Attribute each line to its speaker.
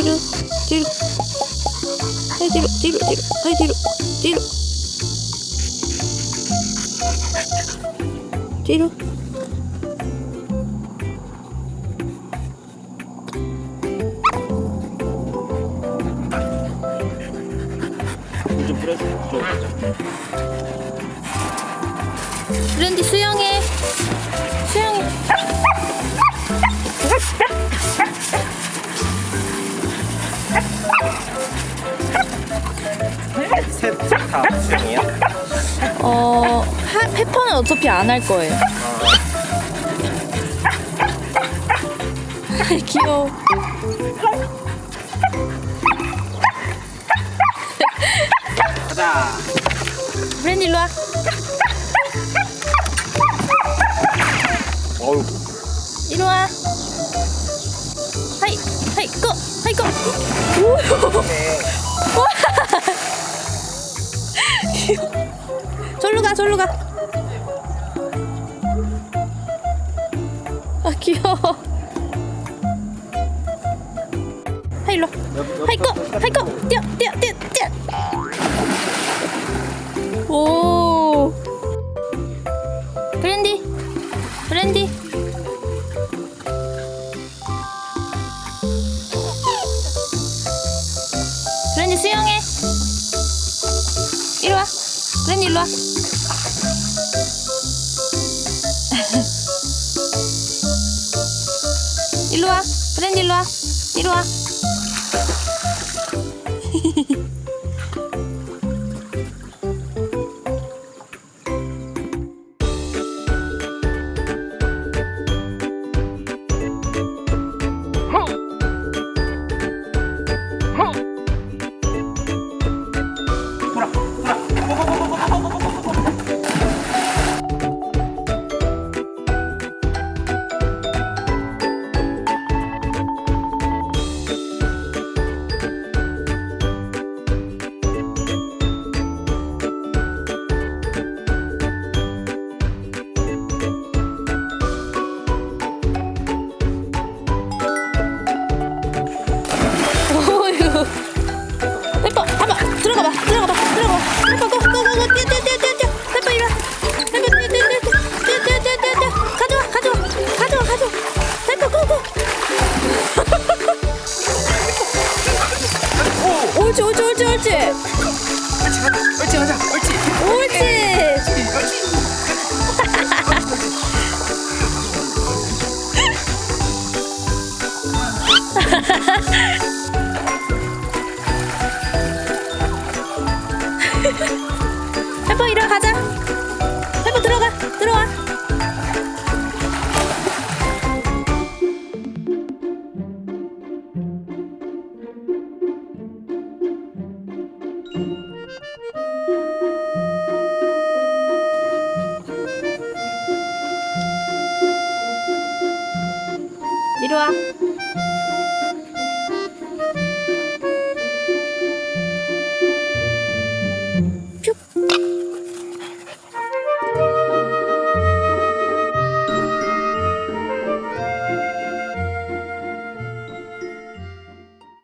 Speaker 1: 뒤로 뒤로. 아이 뒤로 뒤로 뒤로. 아이 뒤로 뒤로. 뒤로. 브랜디 수영 하, 페퍼는 어차피 안 할 거예요. 귀여워.
Speaker 2: 가자.
Speaker 1: 브랜디 일로 와.
Speaker 2: 어우.
Speaker 1: 이리 와. 하이 하이 고 하이 고 귀여워. 하이 일로 와. 하이 고 하이 고 뛰어 뛰어 뛰어 뛰어. 오. 브랜디 브랜디. 브랜디 수영해. 이리 와. 브랜디 일로 와 브랜디 일로 와. 이리 와 옳지, 옳지, 옳지, 옳지.
Speaker 2: 옳지 가자. 옳지.
Speaker 1: 옳지. 페퍼 이리 와 가자. 페퍼 들어가. 들어와. 이리 와.